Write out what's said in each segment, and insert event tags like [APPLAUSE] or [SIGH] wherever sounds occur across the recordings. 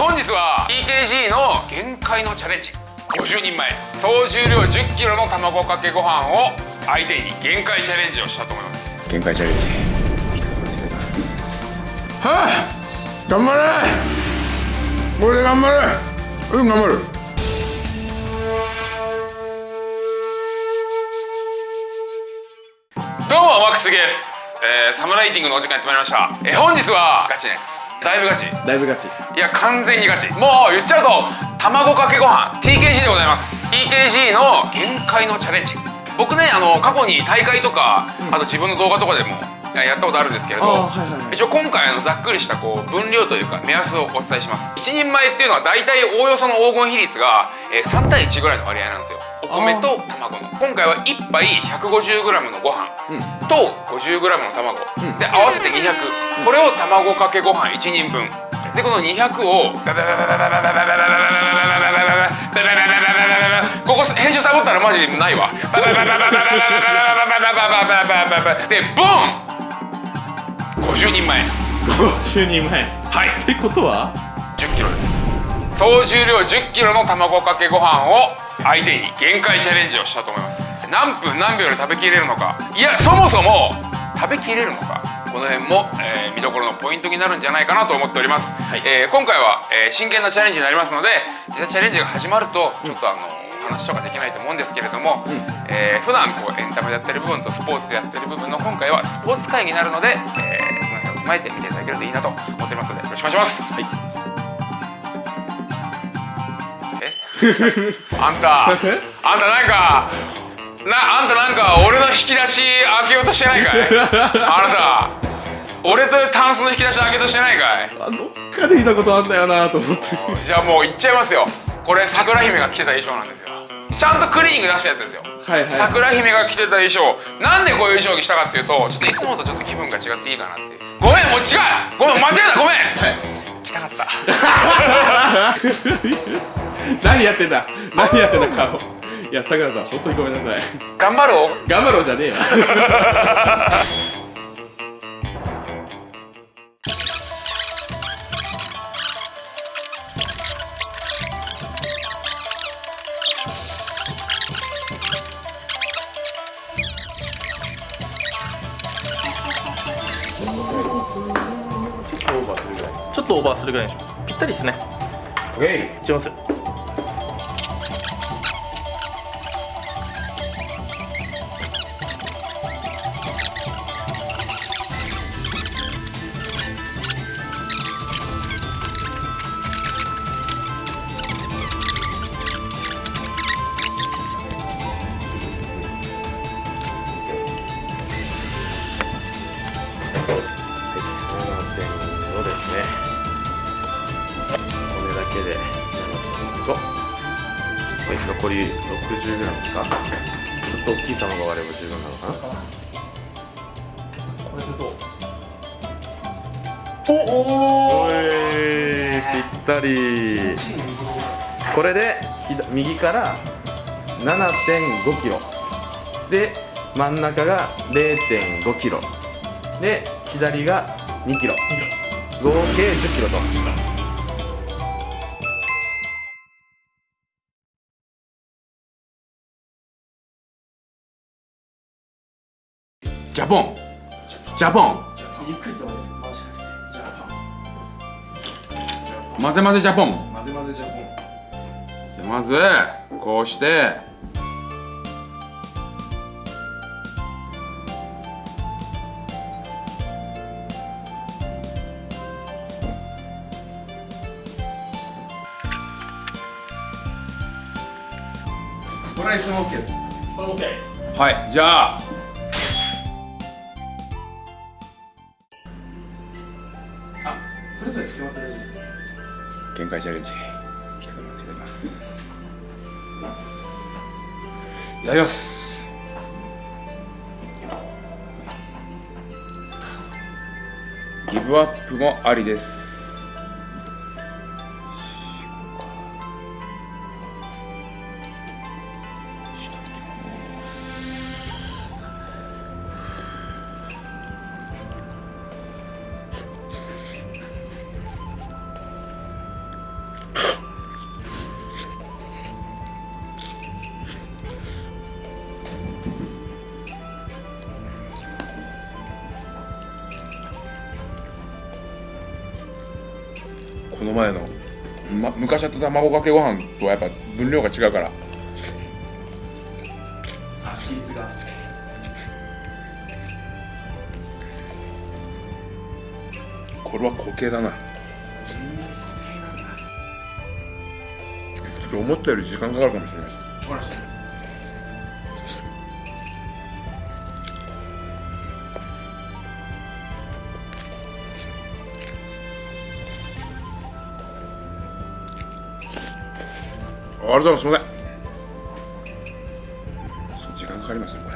本日は TKG の限界のチャレンジ。50人前。総重量 10kg の卵かけご飯を相手に限界チャレンジをしたと思います。限界チャレンジ。一つ忘れてます。はあ頑張れ。これで頑張れ。うん頑張る。どうもマックスですえー、サムライティングのお時間やってまいりました、えー、本日はガチなやつ。だいぶガチ。だいぶガチ。いや完全にガチ。もう言っちゃうと卵かけご飯 TKG でございます。TKG の限界のチャレンジ。僕ねあの過去に大会とか、うん、あと自分の動画とかでもやったことあるんですけれど、はいはいはい、一応今回のざっくりしたこう分量というか目安をお伝えします。1人前っていうのは大体おおよその黄金比率が、えー、3対1ぐらいの割合なんですよ。お米と卵の。今回は1杯 150g のご飯と 50g の卵、うん、で合わせて200これを卵かけご飯1人分。でこの200をここ編集サボったらマジないわでボン50人前50人前はいってことは 10kg です総重量 10kg の卵かけご飯を相手に限界チャレンジをしたと思います。何分何秒で食べきれるのか。いやそもそも食べきれるのか。この辺も、えー、見どころのポイントになるんじゃないかなと思っております、はい、えー、今回は、えー、真剣なチャレンジになりますので実際チャレンジが始まるとちょっとあの、話とかできないと思うんですけれども、うん、えー、普段こうエンタメでやってる部分とスポーツやってる部分の今回はスポーツ会になるので、えー、その辺を踏まえて見ていただけるといいなと思っておりますのでよろしくお願いします、はい [LAUGHS] あんたあんたなんかなあんたなんか俺の引き出し開けようとしてないかい？[LAUGHS] あなた俺とタンスの引き出し開けようとしてないかい？あどっかで見たことあんだよなと思って。じゃあもう言っちゃいますよ。これ桜姫が着てた衣装なんですよ。ちゃんとクリーニング出したやつですよ、はいはい、桜姫が着てた衣装。なんでこういう衣装着したかっていうとちょっといつもとちょっと気分が違っていいかなっていう。ごめんもう違う！ごめん間違えた！ごめん、はい、着たかった [LAUGHS] [LAUGHS] 何やってんだ？何やってんだ顔。いやさくらさん本当にごめんなさい。頑張ろう。頑張ろうじゃねえよ。ちょっとオーバーするぐらい。でしょぴったりですね。OK いきますおおぴったり。これで右から7 5キロ。で真ん中が0 5キロ。で左が2キロ。合計1 0キロと。ジャポン。ジャポン。混ぜ混ぜジャポン。混ぜ混ぜジャポン。まずこうして。これは s も OK です。これ OK はい。じゃあチャレンジ一つまずいただきます。いただきますギブアップもありです。この前の、ま、昔やった卵かけご飯とはやっぱ分量が違うから。あ比率が。これは固形だな。ちょっと思ったより時間かかるかもしれないですありがとうございます。すみません。時間かかりますね。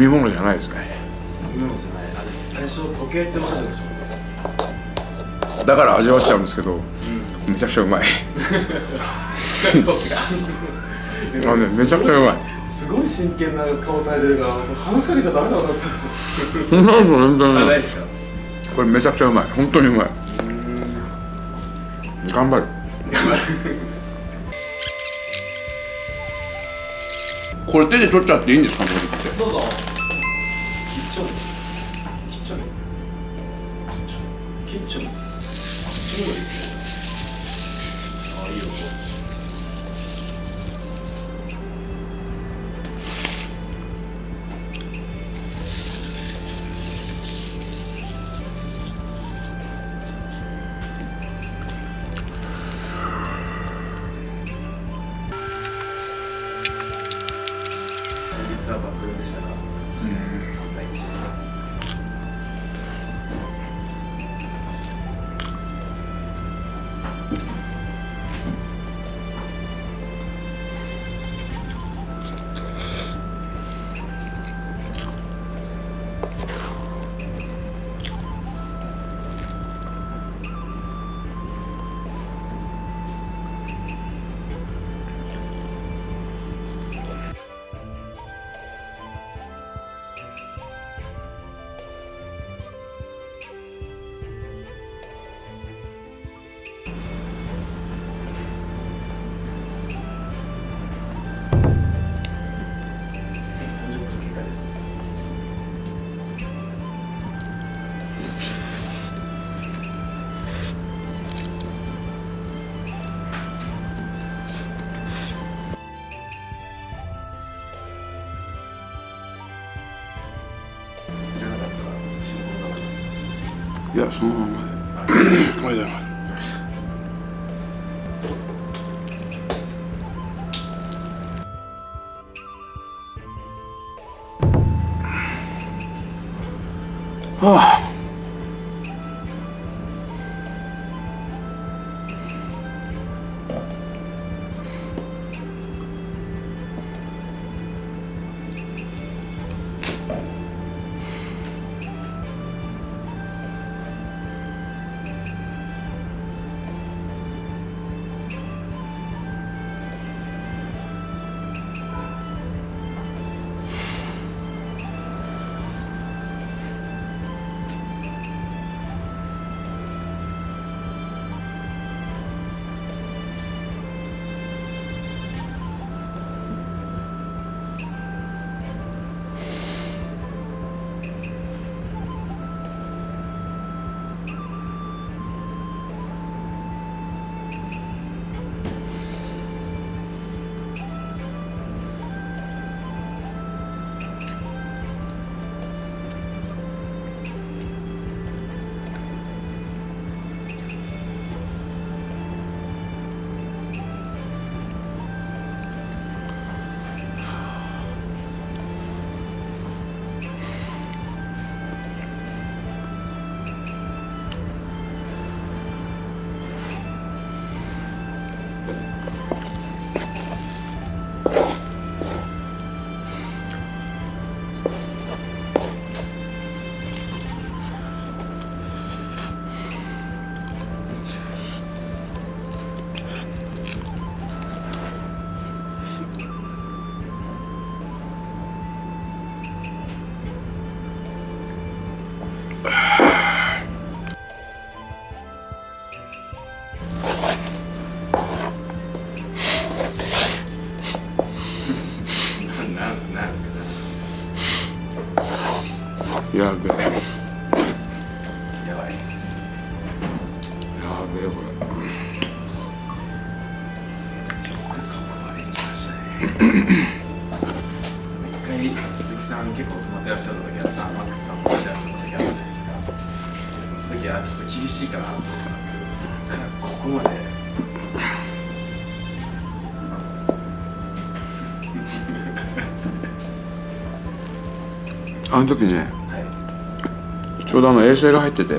み物じゃないですね。今のじゃないあれ最初固形っておっしゃってましたもんね。だから味わっちゃうんですけど、めちゃくちゃうまい。そっちが [LAUGHS] あのねめちゃくちゃうまい。すごい真剣な顔されてるから話しかけちゃダメだなってなんす本当あないですか？これめちゃくちゃうまい。本当にうまい。頑張る。これ手で取っちゃっていいんですか？これってどうぞキッチョンキッチョ率は抜群でしたか3対130いやそのままであべえこよくそこまで行きましたね一回鈴木さん結構泊まってらっしゃった時あったマックスさん泊まってらっしゃった時あったじゃない。ですかその時はちょっと厳しいかなと思ったんですけどそっからここまでれあの時ねはい。ちょうどあの衛星が入ってて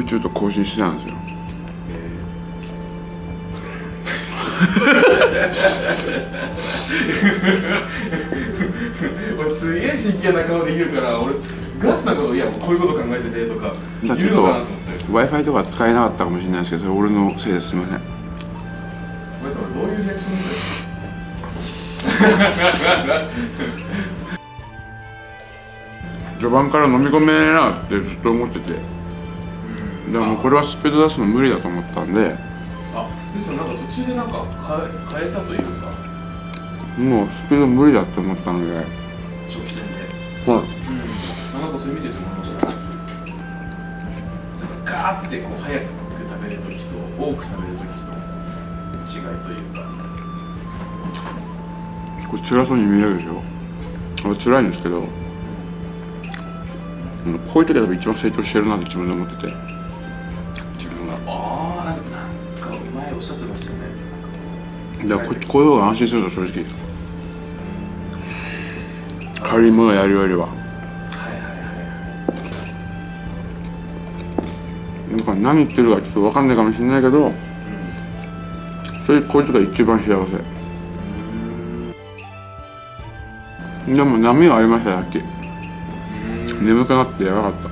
宇宙と交信してたんですよ。俺 [LAUGHS] すげえ真剣な顔で言うから俺ガチなこといやこういうこと考えててとかじゃあちょっと言うのかなと思って。W i f i とか使えなかったかもしれないですけどそれ俺のせいですすみませんごめんなさい俺どういうリアクションだ [LAUGHS] 序盤から飲み込めねえなってずっと思っててでもこれはスピード出すの無理だと思ったんで。あですよなんか途中でなんか変え変えたというか。もうスピード無理だと思ったので、はい、長期戦でうん。あなんかそれ見てて思いました。なんかガーってこう早く食べる時と多く食べる時の違いというか。これ辛そうに見えるでしょ。辛いんですけど。うんこういう時は多分一番成長してるなって自分で思っててだからここういう方が安心すると正直軽いものやるよりははいはいはいなんか何言ってるかちょっと分かんないかもしれないけどそれこいつが一番幸せでも波がありましたさっき眠くなってやばかっ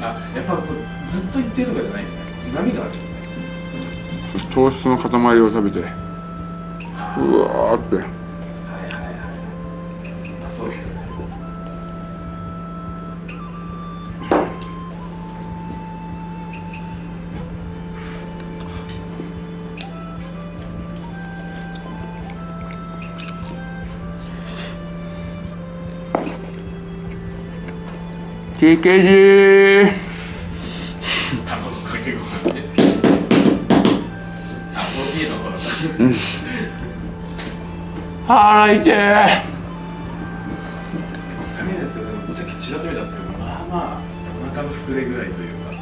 たあやっぱずっと一定とかじゃないですね波があるんですね糖質の塊を食べてうわーって。はいはいはいあそうですよね「TKG 腹痛えダメですけどでもさっきちらっと見たんですけどまあまあ。お腹の膨れぐらいというか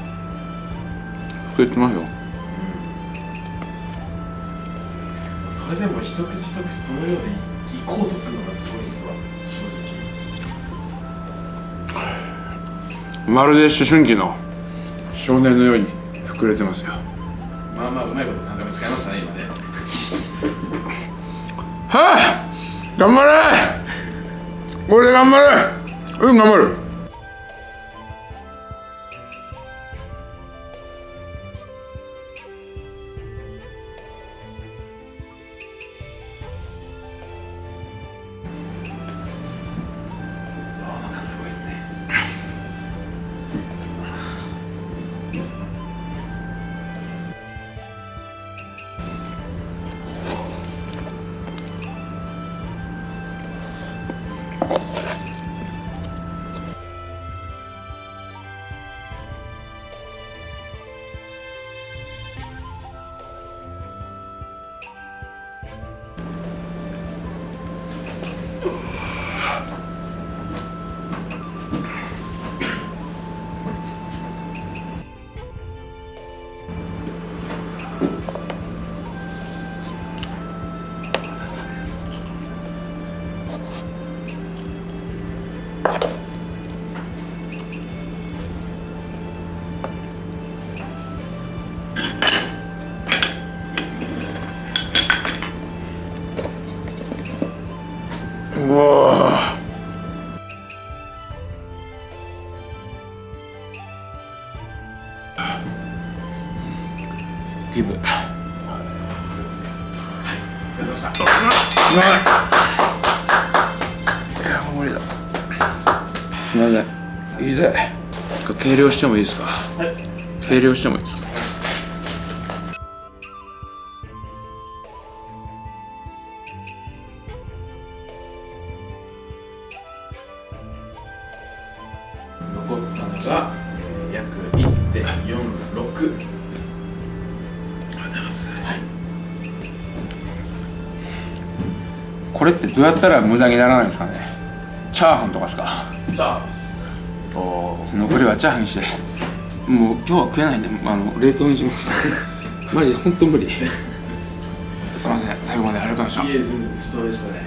増えてますよ。それでも一口一口そのようでいこうとするのがすごいっすわ正直。まるで思春期の少年のように膨れてますよ。まあまあうまいこと3回目使いましたね今ねはあ頑張れ。これで頑張れ。うん頑張る。うわなんかすごいっすね。様でした。い。やもう無理だ。すみません。いいぜ。計量してもいいですか？はい。計量してもいいですか？どうやったら無駄にならないんですかね？チャーハンとかですか？じゃあです。おー残りはチャーハンにして。もう今日は食えないんであの冷凍にします。[LAUGHS] マジで本当無理。[LAUGHS] すいません最後までありがとうございました。いえ全然ストレスね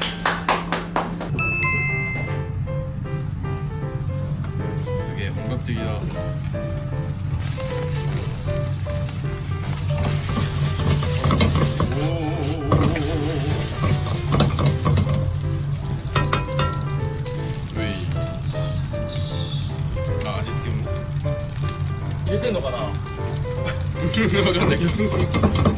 てんのかな？[LAUGHS] 分かんないけど。